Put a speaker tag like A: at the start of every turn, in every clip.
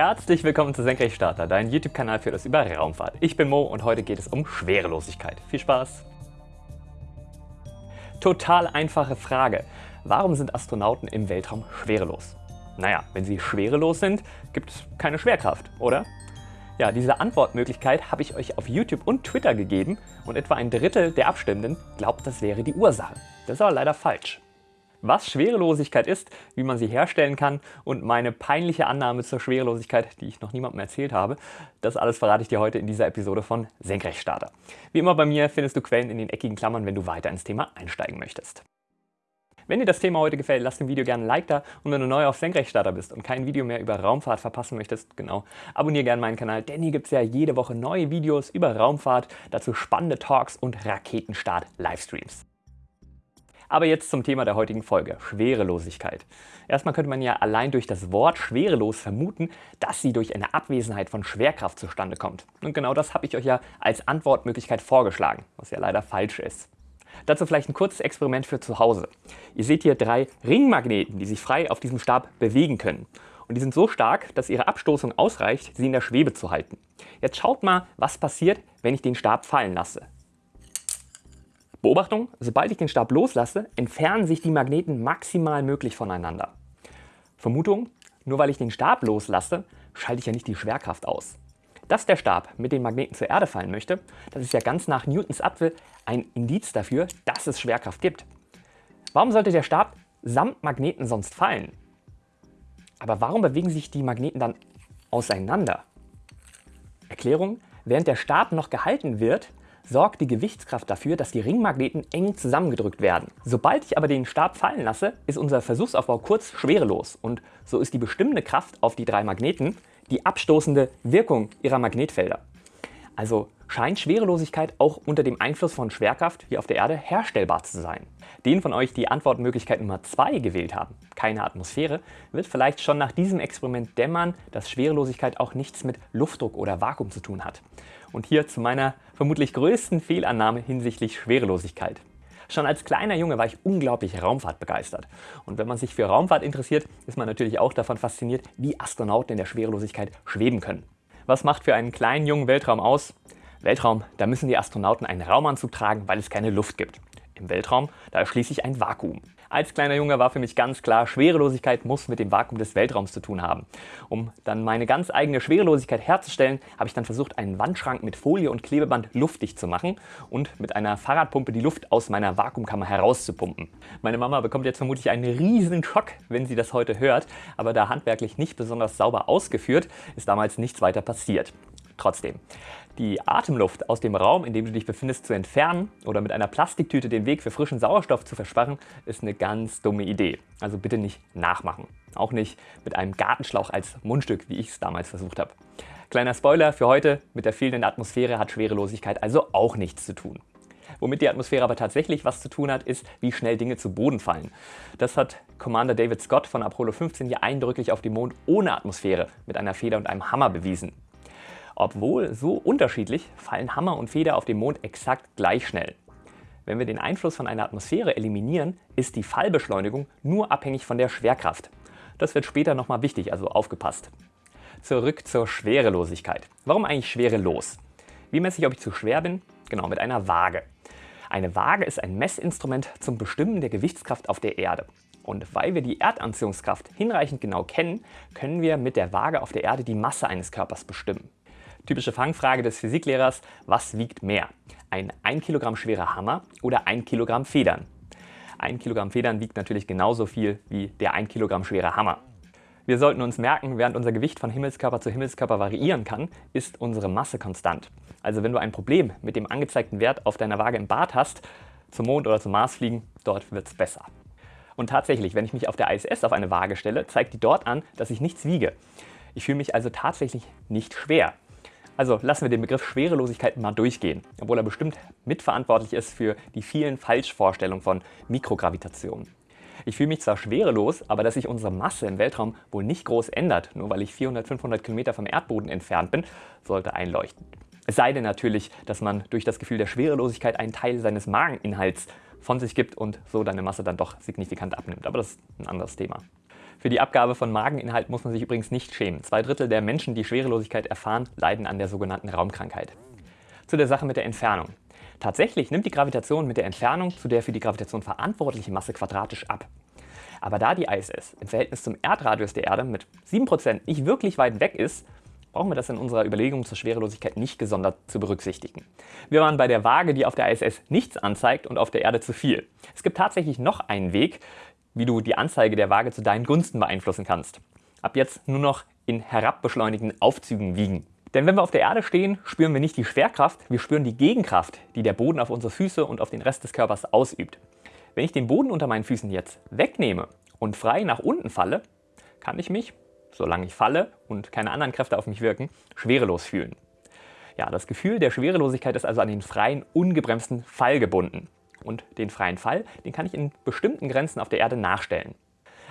A: Herzlich willkommen zu Senkrechtstarter, dein YouTube-Kanal für das über Raumfahrt. Ich bin Mo und heute geht es um Schwerelosigkeit. Viel Spaß! Total einfache Frage. Warum sind Astronauten im Weltraum schwerelos? Naja, wenn sie schwerelos sind, gibt es keine Schwerkraft, oder? Ja, diese Antwortmöglichkeit habe ich euch auf YouTube und Twitter gegeben und etwa ein Drittel der Abstimmenden glaubt, das wäre die Ursache. Das ist aber leider falsch. Was Schwerelosigkeit ist, wie man sie herstellen kann und meine peinliche Annahme zur Schwerelosigkeit, die ich noch niemandem erzählt habe, das alles verrate ich dir heute in dieser Episode von Senkrechtstarter. Wie immer bei mir findest du Quellen in den eckigen Klammern, wenn du weiter ins Thema einsteigen möchtest. Wenn dir das Thema heute gefällt, lass dem Video gerne ein Like da und wenn du neu auf Senkrechtstarter bist und kein Video mehr über Raumfahrt verpassen möchtest, genau, abonniere gerne meinen Kanal, denn hier gibt es ja jede Woche neue Videos über Raumfahrt, dazu spannende Talks und Raketenstart-Livestreams. Aber jetzt zum Thema der heutigen Folge, Schwerelosigkeit. Erstmal könnte man ja allein durch das Wort schwerelos vermuten, dass sie durch eine Abwesenheit von Schwerkraft zustande kommt. Und genau das habe ich euch ja als Antwortmöglichkeit vorgeschlagen, was ja leider falsch ist. Dazu vielleicht ein kurzes Experiment für zu Hause. Ihr seht hier drei Ringmagneten, die sich frei auf diesem Stab bewegen können. Und die sind so stark, dass ihre Abstoßung ausreicht, sie in der Schwebe zu halten. Jetzt schaut mal, was passiert, wenn ich den Stab fallen lasse. Beobachtung, sobald ich den Stab loslasse, entfernen sich die Magneten maximal möglich voneinander. Vermutung, nur weil ich den Stab loslasse, schalte ich ja nicht die Schwerkraft aus. Dass der Stab mit den Magneten zur Erde fallen möchte, das ist ja ganz nach Newtons Apfel ein Indiz dafür, dass es Schwerkraft gibt. Warum sollte der Stab samt Magneten sonst fallen? Aber warum bewegen sich die Magneten dann auseinander? Erklärung, während der Stab noch gehalten wird, sorgt die Gewichtskraft dafür, dass die Ringmagneten eng zusammengedrückt werden. Sobald ich aber den Stab fallen lasse, ist unser Versuchsaufbau kurz schwerelos und so ist die bestimmende Kraft auf die drei Magneten die abstoßende Wirkung ihrer Magnetfelder. Also scheint Schwerelosigkeit auch unter dem Einfluss von Schwerkraft wie auf der Erde herstellbar zu sein. Den von euch die Antwortmöglichkeit Nummer 2 gewählt haben, keine Atmosphäre, wird vielleicht schon nach diesem Experiment dämmern, dass Schwerelosigkeit auch nichts mit Luftdruck oder Vakuum zu tun hat. Und hier zu meiner vermutlich größten Fehlannahme hinsichtlich Schwerelosigkeit. Schon als kleiner Junge war ich unglaublich Raumfahrt begeistert. Und wenn man sich für Raumfahrt interessiert, ist man natürlich auch davon fasziniert, wie Astronauten in der Schwerelosigkeit schweben können. Was macht für einen kleinen jungen Weltraum aus? Weltraum, da müssen die Astronauten einen Raumanzug tragen, weil es keine Luft gibt. Im Weltraum, da ist schließlich ein Vakuum. Als kleiner Junge war für mich ganz klar, Schwerelosigkeit muss mit dem Vakuum des Weltraums zu tun haben. Um dann meine ganz eigene Schwerelosigkeit herzustellen, habe ich dann versucht, einen Wandschrank mit Folie und Klebeband luftdicht zu machen und mit einer Fahrradpumpe die Luft aus meiner Vakuumkammer herauszupumpen. Meine Mama bekommt jetzt vermutlich einen riesen Schock, wenn sie das heute hört, aber da handwerklich nicht besonders sauber ausgeführt, ist damals nichts weiter passiert. Trotzdem, die Atemluft aus dem Raum, in dem du dich befindest, zu entfernen oder mit einer Plastiktüte den Weg für frischen Sauerstoff zu versperren, ist eine ganz dumme Idee. Also bitte nicht nachmachen. Auch nicht mit einem Gartenschlauch als Mundstück, wie ich es damals versucht habe. Kleiner Spoiler für heute, mit der fehlenden Atmosphäre hat Schwerelosigkeit also auch nichts zu tun. Womit die Atmosphäre aber tatsächlich was zu tun hat, ist, wie schnell Dinge zu Boden fallen. Das hat Commander David Scott von Apollo 15 hier eindrücklich auf dem Mond ohne Atmosphäre mit einer Feder und einem Hammer bewiesen. Obwohl so unterschiedlich, fallen Hammer und Feder auf dem Mond exakt gleich schnell. Wenn wir den Einfluss von einer Atmosphäre eliminieren, ist die Fallbeschleunigung nur abhängig von der Schwerkraft. Das wird später nochmal wichtig, also aufgepasst. Zurück zur Schwerelosigkeit. Warum eigentlich schwerelos? Wie messe ich, ob ich zu schwer bin? Genau, mit einer Waage. Eine Waage ist ein Messinstrument zum Bestimmen der Gewichtskraft auf der Erde. Und weil wir die Erdanziehungskraft hinreichend genau kennen, können wir mit der Waage auf der Erde die Masse eines Körpers bestimmen. Typische Fangfrage des Physiklehrers, was wiegt mehr? Ein 1 Kilogramm schwerer Hammer oder 1 Kilogramm Federn? 1 Kilogramm Federn wiegt natürlich genauso viel wie der 1 Kilogramm schwere Hammer. Wir sollten uns merken, während unser Gewicht von Himmelskörper zu Himmelskörper variieren kann, ist unsere Masse konstant. Also wenn du ein Problem mit dem angezeigten Wert auf deiner Waage im Bad hast, zum Mond oder zum Mars fliegen, dort wird es besser. Und tatsächlich, wenn ich mich auf der ISS auf eine Waage stelle, zeigt die dort an, dass ich nichts wiege. Ich fühle mich also tatsächlich nicht schwer. Also lassen wir den Begriff Schwerelosigkeit mal durchgehen, obwohl er bestimmt mitverantwortlich ist für die vielen Falschvorstellungen von Mikrogravitation. Ich fühle mich zwar schwerelos, aber dass sich unsere Masse im Weltraum wohl nicht groß ändert, nur weil ich 400, 500 Kilometer vom Erdboden entfernt bin, sollte einleuchten. Es sei denn natürlich, dass man durch das Gefühl der Schwerelosigkeit einen Teil seines Mageninhalts von sich gibt und so deine Masse dann doch signifikant abnimmt. Aber das ist ein anderes Thema. Für die Abgabe von Mageninhalt muss man sich übrigens nicht schämen. Zwei Drittel der Menschen, die Schwerelosigkeit erfahren, leiden an der sogenannten Raumkrankheit. Zu der Sache mit der Entfernung. Tatsächlich nimmt die Gravitation mit der Entfernung zu der für die Gravitation verantwortlichen Masse quadratisch ab. Aber da die ISS im Verhältnis zum Erdradius der Erde mit 7% nicht wirklich weit weg ist, brauchen wir das in unserer Überlegung zur Schwerelosigkeit nicht gesondert zu berücksichtigen. Wir waren bei der Waage, die auf der ISS nichts anzeigt und auf der Erde zu viel. Es gibt tatsächlich noch einen Weg, wie du die Anzeige der Waage zu deinen Gunsten beeinflussen kannst. Ab jetzt nur noch in herabbeschleunigten Aufzügen wiegen. Denn wenn wir auf der Erde stehen, spüren wir nicht die Schwerkraft, wir spüren die Gegenkraft, die der Boden auf unsere Füße und auf den Rest des Körpers ausübt. Wenn ich den Boden unter meinen Füßen jetzt wegnehme und frei nach unten falle, kann ich mich, solange ich falle und keine anderen Kräfte auf mich wirken, schwerelos fühlen. Ja, das Gefühl der Schwerelosigkeit ist also an den freien, ungebremsten Fall gebunden. Und den freien Fall, den kann ich in bestimmten Grenzen auf der Erde nachstellen.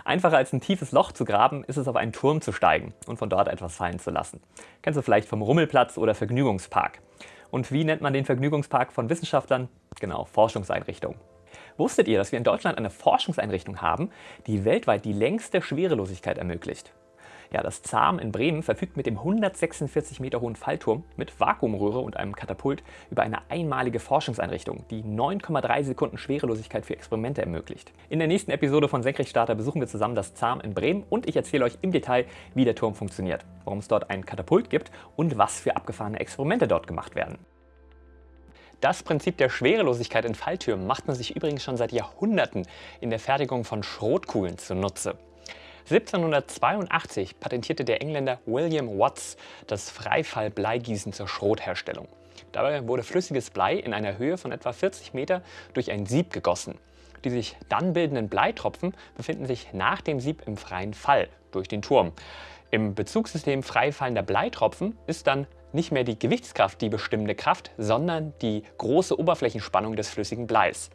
A: Einfacher als ein tiefes Loch zu graben, ist es auf einen Turm zu steigen und von dort etwas fallen zu lassen. Kennst du vielleicht vom Rummelplatz oder Vergnügungspark. Und wie nennt man den Vergnügungspark von Wissenschaftlern? Genau, Forschungseinrichtung. Wusstet ihr, dass wir in Deutschland eine Forschungseinrichtung haben, die weltweit die längste Schwerelosigkeit ermöglicht? Ja, das ZARM in Bremen verfügt mit dem 146 Meter hohen Fallturm mit Vakuumröhre und einem Katapult über eine einmalige Forschungseinrichtung, die 9,3 Sekunden Schwerelosigkeit für Experimente ermöglicht. In der nächsten Episode von Senkrechtstarter besuchen wir zusammen das ZARM in Bremen und ich erzähle euch im Detail, wie der Turm funktioniert, warum es dort ein Katapult gibt und was für abgefahrene Experimente dort gemacht werden. Das Prinzip der Schwerelosigkeit in Falltürmen macht man sich übrigens schon seit Jahrhunderten in der Fertigung von Schrotkugeln zunutze. 1782 patentierte der Engländer William Watts das Freifall-Bleigießen zur Schrotherstellung. Dabei wurde flüssiges Blei in einer Höhe von etwa 40 Meter durch ein Sieb gegossen. Die sich dann bildenden Bleitropfen befinden sich nach dem Sieb im freien Fall durch den Turm. Im Bezugssystem freifallender Bleitropfen ist dann nicht mehr die Gewichtskraft die bestimmende Kraft, sondern die große Oberflächenspannung des flüssigen Bleis.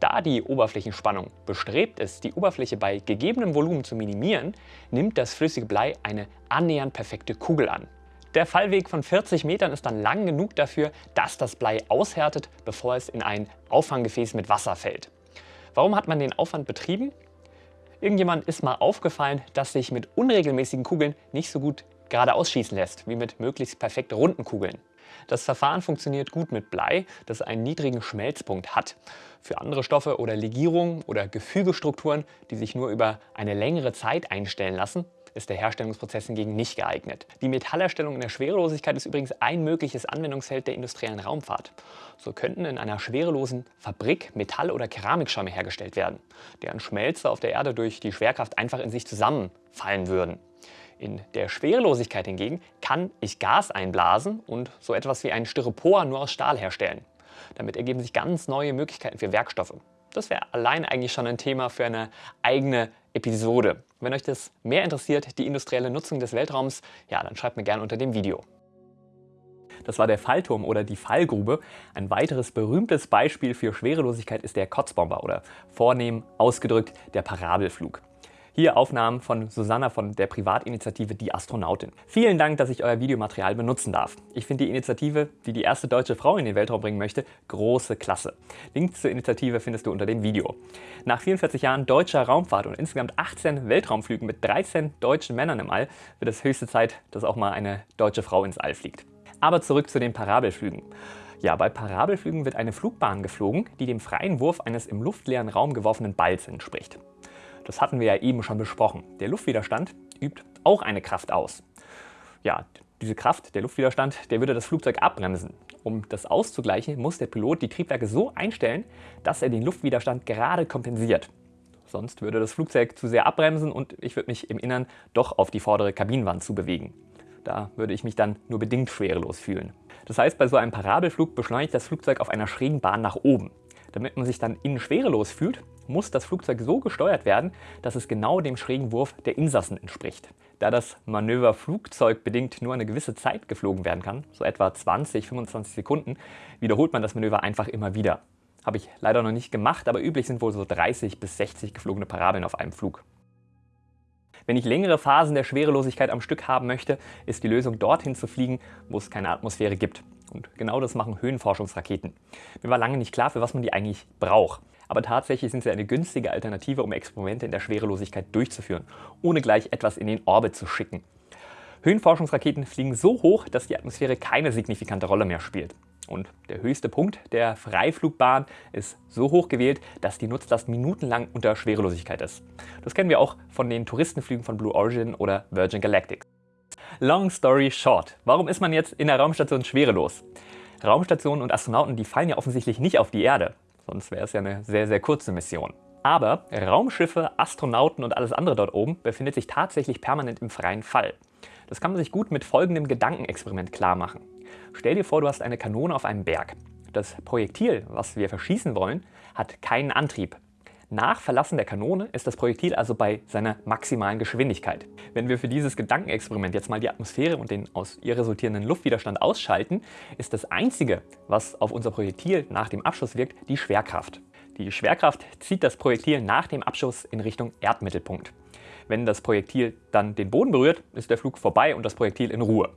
A: Da die Oberflächenspannung bestrebt ist, die Oberfläche bei gegebenem Volumen zu minimieren, nimmt das flüssige Blei eine annähernd perfekte Kugel an. Der Fallweg von 40 Metern ist dann lang genug dafür, dass das Blei aushärtet, bevor es in ein Auffanggefäß mit Wasser fällt. Warum hat man den Aufwand betrieben? Irgendjemand ist mal aufgefallen, dass sich mit unregelmäßigen Kugeln nicht so gut gerade ausschießen lässt, wie mit möglichst perfekt runden Kugeln. Das Verfahren funktioniert gut mit Blei, das einen niedrigen Schmelzpunkt hat. Für andere Stoffe oder Legierungen oder Gefügestrukturen, die sich nur über eine längere Zeit einstellen lassen, ist der Herstellungsprozess hingegen nicht geeignet. Die Metallerstellung in der Schwerelosigkeit ist übrigens ein mögliches Anwendungsfeld der industriellen Raumfahrt. So könnten in einer schwerelosen Fabrik Metall- oder Keramikschäume hergestellt werden, deren Schmelze auf der Erde durch die Schwerkraft einfach in sich zusammenfallen würden. In der Schwerelosigkeit hingegen kann ich Gas einblasen und so etwas wie ein Styropor nur aus Stahl herstellen. Damit ergeben sich ganz neue Möglichkeiten für Werkstoffe. Das wäre allein eigentlich schon ein Thema für eine eigene Episode. Wenn euch das mehr interessiert, die industrielle Nutzung des Weltraums, ja, dann schreibt mir gerne unter dem Video. Das war der Fallturm oder die Fallgrube. Ein weiteres berühmtes Beispiel für Schwerelosigkeit ist der Kotzbomber oder vornehm ausgedrückt der Parabelflug. Hier Aufnahmen von Susanna von der Privatinitiative Die Astronautin. Vielen Dank, dass ich euer Videomaterial benutzen darf. Ich finde die Initiative, die die erste deutsche Frau in den Weltraum bringen möchte, große Klasse. Link zur Initiative findest du unter dem Video. Nach 44 Jahren deutscher Raumfahrt und insgesamt 18 Weltraumflügen mit 13 deutschen Männern im All wird es höchste Zeit, dass auch mal eine deutsche Frau ins All fliegt. Aber zurück zu den Parabelflügen. Ja, bei Parabelflügen wird eine Flugbahn geflogen, die dem freien Wurf eines im luftleeren Raum geworfenen Balls entspricht. Das hatten wir ja eben schon besprochen. Der Luftwiderstand übt auch eine Kraft aus. Ja, diese Kraft, der Luftwiderstand, der würde das Flugzeug abbremsen. Um das auszugleichen, muss der Pilot die Triebwerke so einstellen, dass er den Luftwiderstand gerade kompensiert. Sonst würde das Flugzeug zu sehr abbremsen und ich würde mich im Innern doch auf die vordere Kabinenwand zu bewegen. Da würde ich mich dann nur bedingt schwerelos fühlen. Das heißt, bei so einem Parabelflug beschleunigt das Flugzeug auf einer schrägen Bahn nach oben. Damit man sich dann innen schwerelos fühlt, muss das Flugzeug so gesteuert werden, dass es genau dem schrägen Wurf der Insassen entspricht. Da das Manöver flugzeugbedingt nur eine gewisse Zeit geflogen werden kann, so etwa 20-25 Sekunden, wiederholt man das Manöver einfach immer wieder. Habe ich leider noch nicht gemacht, aber üblich sind wohl so 30 bis 60 geflogene Parabeln auf einem Flug. Wenn ich längere Phasen der Schwerelosigkeit am Stück haben möchte, ist die Lösung dorthin zu fliegen, wo es keine Atmosphäre gibt. Und genau das machen Höhenforschungsraketen. Mir war lange nicht klar, für was man die eigentlich braucht. Aber tatsächlich sind sie eine günstige Alternative, um Experimente in der Schwerelosigkeit durchzuführen, ohne gleich etwas in den Orbit zu schicken. Höhenforschungsraketen fliegen so hoch, dass die Atmosphäre keine signifikante Rolle mehr spielt. Und der höchste Punkt der Freiflugbahn ist so hoch gewählt, dass die Nutzlast minutenlang unter Schwerelosigkeit ist. Das kennen wir auch von den Touristenflügen von Blue Origin oder Virgin Galactic. Long story short, warum ist man jetzt in der Raumstation schwerelos? Raumstationen und Astronauten, die fallen ja offensichtlich nicht auf die Erde, sonst wäre es ja eine sehr, sehr kurze Mission. Aber Raumschiffe, Astronauten und alles andere dort oben befindet sich tatsächlich permanent im freien Fall. Das kann man sich gut mit folgendem Gedankenexperiment klar machen. Stell dir vor, du hast eine Kanone auf einem Berg. Das Projektil, was wir verschießen wollen, hat keinen Antrieb. Nach Verlassen der Kanone ist das Projektil also bei seiner maximalen Geschwindigkeit. Wenn wir für dieses Gedankenexperiment jetzt mal die Atmosphäre und den aus ihr resultierenden Luftwiderstand ausschalten, ist das Einzige, was auf unser Projektil nach dem Abschuss wirkt, die Schwerkraft. Die Schwerkraft zieht das Projektil nach dem Abschuss in Richtung Erdmittelpunkt. Wenn das Projektil dann den Boden berührt, ist der Flug vorbei und das Projektil in Ruhe.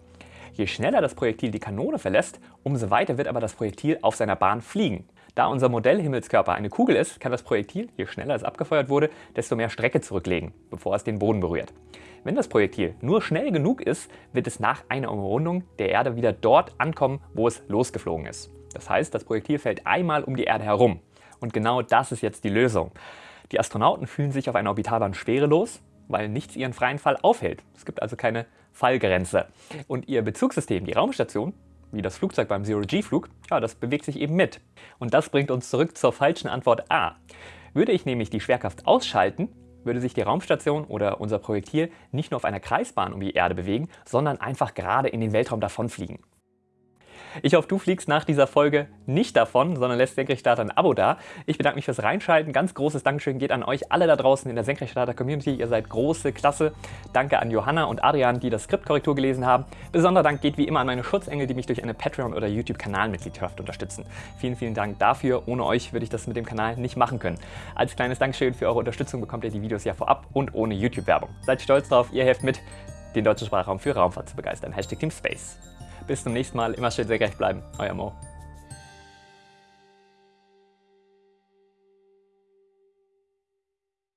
A: Je schneller das Projektil die Kanone verlässt, umso weiter wird aber das Projektil auf seiner Bahn fliegen. Da unser Modellhimmelskörper eine Kugel ist, kann das Projektil, je schneller es abgefeuert wurde, desto mehr Strecke zurücklegen, bevor es den Boden berührt. Wenn das Projektil nur schnell genug ist, wird es nach einer Umrundung der Erde wieder dort ankommen, wo es losgeflogen ist. Das heißt, das Projektil fällt einmal um die Erde herum. Und genau das ist jetzt die Lösung. Die Astronauten fühlen sich auf einer Orbitalbahn schwerelos, weil nichts ihren freien Fall aufhält. Es gibt also keine Fallgrenze. Und ihr Bezugssystem, die Raumstation, wie das Flugzeug beim Zero-G-Flug, ja, das bewegt sich eben mit. Und das bringt uns zurück zur falschen Antwort A. Würde ich nämlich die Schwerkraft ausschalten, würde sich die Raumstation oder unser Projektil nicht nur auf einer Kreisbahn um die Erde bewegen, sondern einfach gerade in den Weltraum davonfliegen. Ich hoffe, du fliegst nach dieser Folge nicht davon, sondern lässt Senkrechtstarter ein Abo da. Ich bedanke mich fürs Reinschalten. Ganz großes Dankeschön geht an euch alle da draußen in der Senkrechtstarter-Community. Ihr seid große Klasse. Danke an Johanna und Adrian, die das Skriptkorrektur gelesen haben. Besonderer Dank geht wie immer an meine Schutzengel, die mich durch eine Patreon- oder YouTube-Kanalmitgliedschaft unterstützen. Vielen, vielen Dank dafür. Ohne euch würde ich das mit dem Kanal nicht machen können. Als kleines Dankeschön für eure Unterstützung bekommt ihr die Videos ja vorab und ohne YouTube-Werbung. Seid stolz drauf, ihr helft mit, den deutschen Sprachraum für Raumfahrt zu begeistern. Hashtag Team Space. Bis zum nächsten Mal. Immer schön sehr gerecht bleiben. Euer Mo.